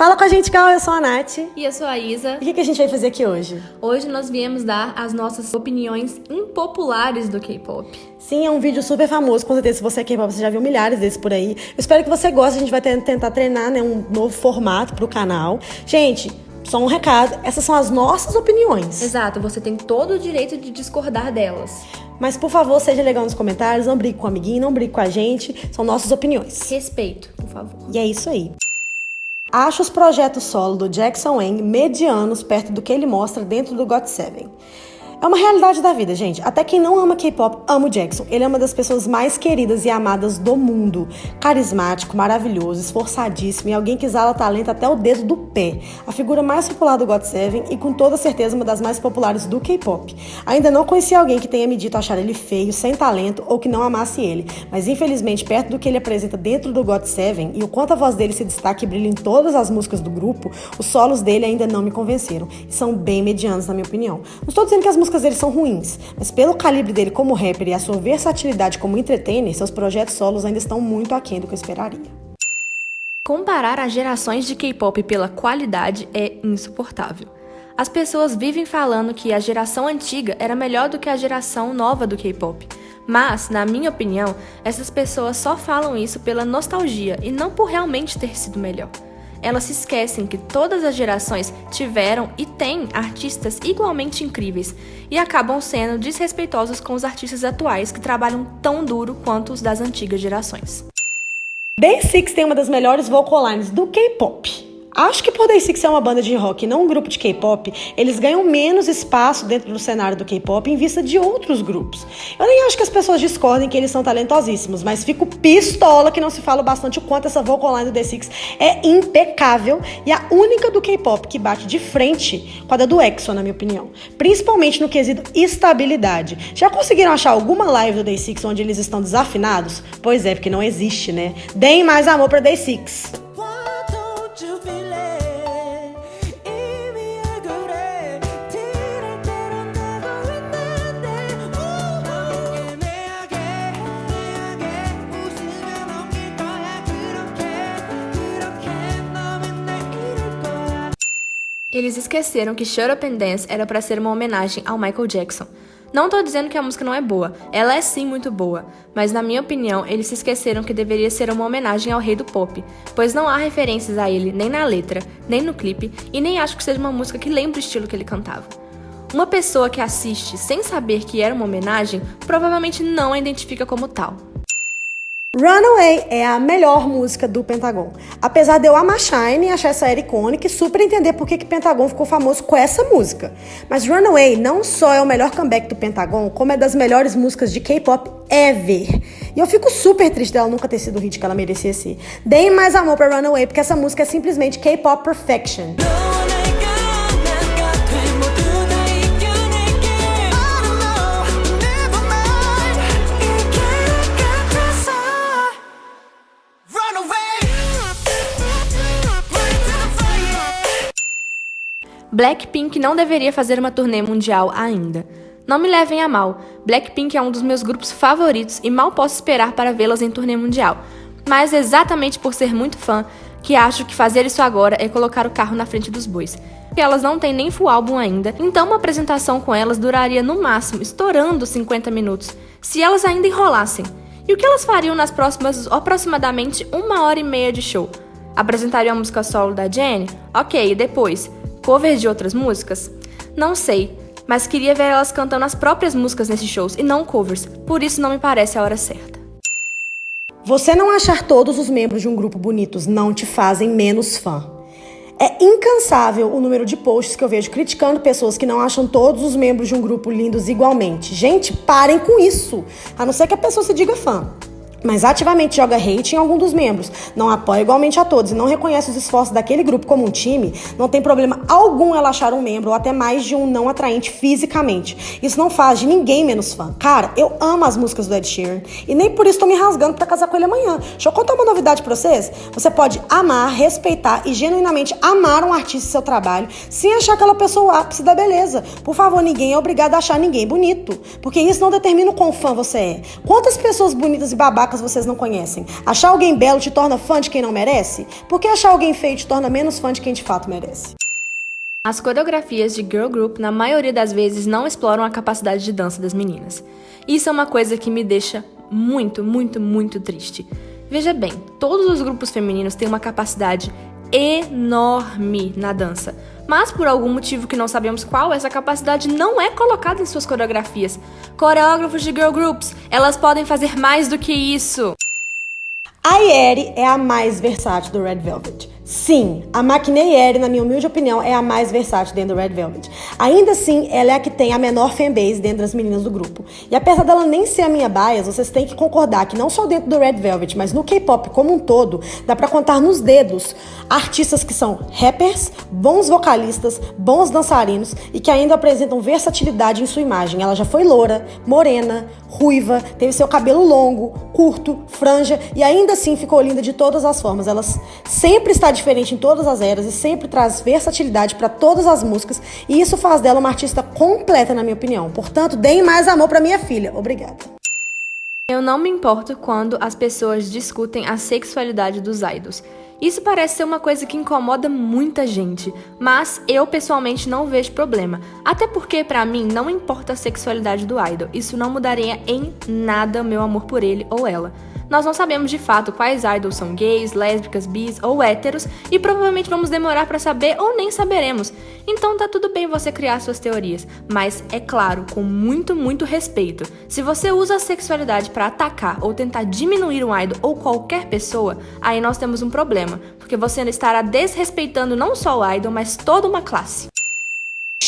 Fala com a gente, Gal. Eu sou a Nath. E eu sou a Isa. E o que a gente vai fazer aqui hoje? Hoje nós viemos dar as nossas opiniões impopulares do K-pop. Sim, é um vídeo super famoso. Com certeza, se você é K-pop, você já viu milhares desses por aí. Eu espero que você goste. A gente vai tentar treinar né, um novo formato pro canal. Gente, só um recado: essas são as nossas opiniões. Exato, você tem todo o direito de discordar delas. Mas, por favor, seja legal nos comentários. Não brigue com o amiguinho, não brigue com a gente. São nossas opiniões. Respeito, por favor. E é isso aí. Acho os projetos solo do Jackson Wang medianos perto do que ele mostra dentro do GOT7. É uma realidade da vida, gente. Até quem não ama K-pop ama o Jackson. Ele é uma das pessoas mais queridas e amadas do mundo. Carismático, maravilhoso, esforçadíssimo e alguém que exala talento até o dedo do pé. A figura mais popular do GOT7 e com toda certeza uma das mais populares do K-pop. Ainda não conheci alguém que tenha me dito achar ele feio, sem talento ou que não amasse ele. Mas infelizmente, perto do que ele apresenta dentro do GOT7 e o quanto a voz dele se destaca e brilha em todas as músicas do grupo, os solos dele ainda não me convenceram. E são bem medianos, na minha opinião. Não estou dizendo que as músicas músicas dele são ruins, mas pelo calibre dele como rapper e a sua versatilidade como entertainer, seus projetos solos ainda estão muito aquém do que eu esperaria. Comparar as gerações de K-pop pela qualidade é insuportável. As pessoas vivem falando que a geração antiga era melhor do que a geração nova do K-pop. Mas, na minha opinião, essas pessoas só falam isso pela nostalgia e não por realmente ter sido melhor elas se esquecem que todas as gerações tiveram e têm artistas igualmente incríveis e acabam sendo desrespeitosos com os artistas atuais que trabalham tão duro quanto os das antigas gerações. Day Six tem uma das melhores vocal lines do K-pop. Acho que por Day Six uma banda de rock e não um grupo de K-pop, eles ganham menos espaço dentro do cenário do K-pop em vista de outros grupos. Eu nem acho que as pessoas discordem que eles são talentosíssimos, mas fico pistola que não se fala bastante o quanto essa vocal line do Day Six é impecável e a única do K-pop que bate de frente com a da do EXO, na minha opinião. Principalmente no quesito estabilidade. Já conseguiram achar alguma live do Day Six onde eles estão desafinados? Pois é, porque não existe, né? Deem mais amor pra Day Six. Eles esqueceram que Shut Up and Dance era para ser uma homenagem ao Michael Jackson. Não tô dizendo que a música não é boa, ela é sim muito boa, mas na minha opinião, eles se esqueceram que deveria ser uma homenagem ao rei do pop, pois não há referências a ele nem na letra, nem no clipe, e nem acho que seja uma música que lembre o estilo que ele cantava. Uma pessoa que assiste sem saber que era uma homenagem provavelmente não a identifica como tal. Runaway é a melhor música do Pentagon. Apesar de eu amar Shine e achar essa era icônica e super entender por que que Pentagon ficou famoso com essa música. Mas Runaway não só é o melhor comeback do Pentagon, como é das melhores músicas de K-pop ever. E eu fico super triste dela nunca ter sido o hit que ela merecia ser. Deem mais amor pra Runaway, porque essa música é simplesmente K-pop perfection. Blackpink não deveria fazer uma turnê mundial ainda. Não me levem a mal, Blackpink é um dos meus grupos favoritos e mal posso esperar para vê-las em turnê mundial. Mas exatamente por ser muito fã, que acho que fazer isso agora é colocar o carro na frente dos bois. Porque elas não têm nem full álbum ainda, então uma apresentação com elas duraria no máximo, estourando 50 minutos, se elas ainda enrolassem. E o que elas fariam nas próximas aproximadamente uma hora e meia de show? Apresentariam a música solo da Jenny? Ok, e depois? Covers de outras músicas? Não sei, mas queria ver elas cantando as próprias músicas nesses shows e não covers, por isso não me parece a hora certa. Você não achar todos os membros de um grupo bonitos não te fazem menos fã. É incansável o número de posts que eu vejo criticando pessoas que não acham todos os membros de um grupo lindos igualmente. Gente, parem com isso. A não ser que a pessoa se diga fã mas ativamente joga hate em algum dos membros, não apoia igualmente a todos e não reconhece os esforços daquele grupo como um time, não tem problema algum ela achar um membro ou até mais de um não atraente fisicamente. Isso não faz de ninguém menos fã. Cara, eu amo as músicas do Ed Sheeran e nem por isso tô me rasgando para casar com ele amanhã. Deixa eu contar uma novidade pra vocês. Você pode amar, respeitar e genuinamente amar um artista e seu trabalho sem achar aquela pessoa o ápice da beleza. Por favor, ninguém é obrigado a achar ninguém bonito, porque isso não determina o quão fã você é. Quantas pessoas bonitas e babacas vocês não conhecem? Achar alguém belo te torna fã de quem não merece? Por que achar alguém feio te torna menos fã de quem de fato merece? As coreografias de girl group, na maioria das vezes, não exploram a capacidade de dança das meninas. Isso é uma coisa que me deixa muito, muito, muito triste. Veja bem, todos os grupos femininos têm uma capacidade enorme na dança, mas por algum motivo que não sabemos qual, essa capacidade não é colocada em suas coreografias. Coreógrafos de girl groups, elas podem fazer mais do que isso. A Yeri é a mais versátil do Red Velvet. Sim, a Maquinei na minha humilde opinião, é a mais versátil dentro do Red Velvet. Ainda assim, ela é a que tem a menor fanbase dentro das meninas do grupo. E apesar dela nem ser a minha bias, vocês têm que concordar que não só dentro do Red Velvet, mas no K-pop como um todo, dá para contar nos dedos artistas que são rappers, bons vocalistas, bons dançarinos e que ainda apresentam versatilidade em sua imagem. Ela já foi loura, morena, ruiva, teve seu cabelo longo, curto, franja e ainda assim ficou linda de todas as formas. Ela sempre está diferente em todas as eras e sempre traz versatilidade para todas as músicas, e isso faz dela uma artista completa, na minha opinião. Portanto, deem mais amor para minha filha. Obrigada. Eu não me importo quando as pessoas discutem a sexualidade dos idols. Isso parece ser uma coisa que incomoda muita gente, mas eu pessoalmente não vejo problema. Até porque para mim não importa a sexualidade do idol, isso não mudaria em nada meu amor por ele ou ela. Nós não sabemos de fato quais idols são gays, lésbicas, bis ou héteros e provavelmente vamos demorar para saber ou nem saberemos. Então tá tudo bem você criar suas teorias, mas é claro, com muito, muito respeito. Se você usa a sexualidade para atacar ou tentar diminuir um idol ou qualquer pessoa, aí nós temos um problema, porque você estará desrespeitando não só o idol, mas toda uma classe.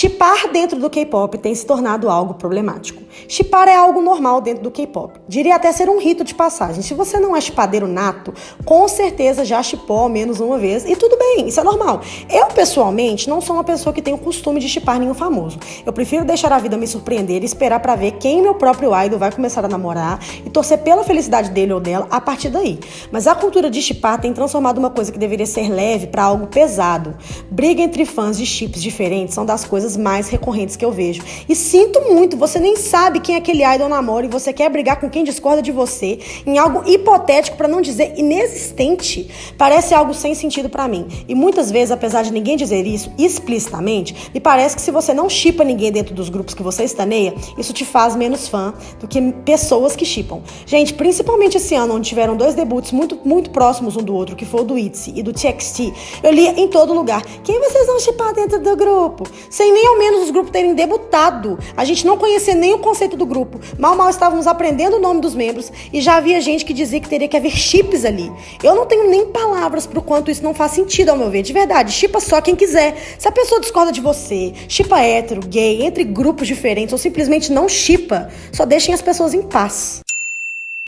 Chipar dentro do K-pop tem se tornado algo problemático. Chipar é algo normal dentro do K-pop. Diria até ser um rito de passagem. Se você não é chipadeiro nato, com certeza já chipou ao menos uma vez e tudo bem, isso é normal. Eu, pessoalmente, não sou uma pessoa que tem o costume de chipar nenhum famoso. Eu prefiro deixar a vida me surpreender e esperar para ver quem meu próprio idol vai começar a namorar e torcer pela felicidade dele ou dela a partir daí. Mas a cultura de chipar tem transformado uma coisa que deveria ser leve para algo pesado. Briga entre fãs de chips diferentes são das coisas coisas mais recorrentes que eu vejo. E sinto muito, você nem sabe quem aquele idol namora e você quer brigar com quem discorda de você em algo hipotético, para não dizer inexistente. Parece algo sem sentido para mim. E muitas vezes, apesar de ninguém dizer isso explicitamente, me parece que se você não chipa ninguém dentro dos grupos que você estaneia, isso te faz menos fã do que pessoas que chipam. Gente, principalmente esse ano, onde tiveram dois debuts muito, muito próximos um do outro, que foi o do ITZY e do TXT, eu lia em todo lugar. Quem vocês vão chipar dentro do grupo? Sem nem ao menos os grupos terem debutado. A gente não conhecia nem o conceito do grupo. Mal, mal estávamos aprendendo o nome dos membros e já havia gente que dizia que teria que haver chips ali. Eu não tenho nem palavras pro quanto isso não faz sentido ao meu ver. De verdade, chipa só quem quiser. Se a pessoa discorda de você, chipa hétero, gay, entre grupos diferentes ou simplesmente não chipa, só deixem as pessoas em paz.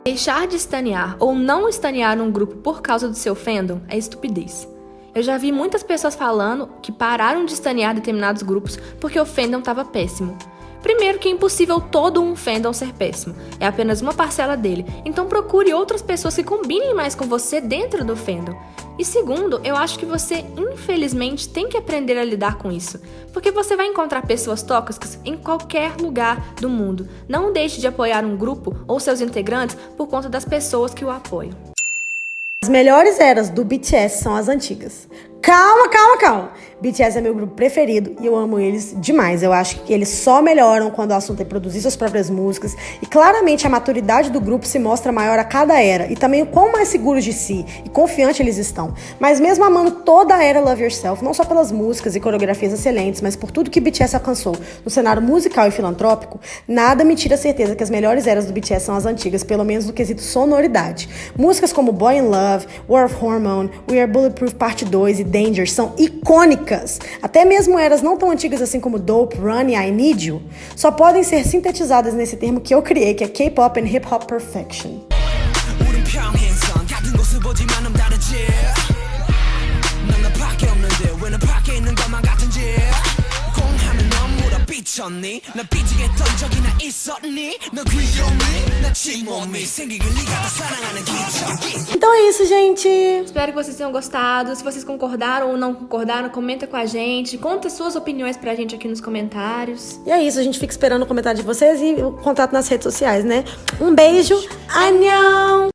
Deixar de estanear ou não estanear um grupo por causa do seu fandom é estupidez. Eu já vi muitas pessoas falando que pararam de estanear determinados grupos porque o fandom estava péssimo. Primeiro que é impossível todo um fandom ser péssimo, é apenas uma parcela dele, então procure outras pessoas que combinem mais com você dentro do fandom. E segundo, eu acho que você, infelizmente, tem que aprender a lidar com isso, porque você vai encontrar pessoas tóxicas em qualquer lugar do mundo. Não deixe de apoiar um grupo ou seus integrantes por conta das pessoas que o apoiam. As melhores eras do BTS são as antigas. Calma, calma, calma. BTS é meu grupo preferido e eu amo eles demais. Eu acho que eles só melhoram quando o assunto é produzir suas próprias músicas e claramente a maturidade do grupo se mostra maior a cada era e também o quão mais seguros de si e confiantes eles estão. Mas mesmo amando toda a era Love Yourself, não só pelas músicas e coreografias excelentes, mas por tudo que BTS alcançou no cenário musical e filantrópico, nada me tira a certeza que as melhores eras do BTS são as antigas, pelo menos no quesito sonoridade. Músicas como Boy in Love, War of Hormone, We Are Bulletproof Part 2 e Danger são icônicas. Até mesmo eras não tão antigas assim como Dope, Run e I Need You só podem ser sintetizadas nesse termo que eu criei, que é K-pop and Hip Hop Perfection. 미쳤니? 나 삐지겠던 적이나 있었니? 너 귀여니? 나 침몸이 생기길 네가 더 사랑하는 기적이 Então é isso, gente. Espero que vocês tenham gostado. Se vocês concordaram ou não concordaram, comenta com a gente. Conta suas opiniões pra gente aqui nos comentários. E é isso, a gente fica esperando o comentário de vocês e o contato nas redes sociais, né? Um beijo. Annyeong!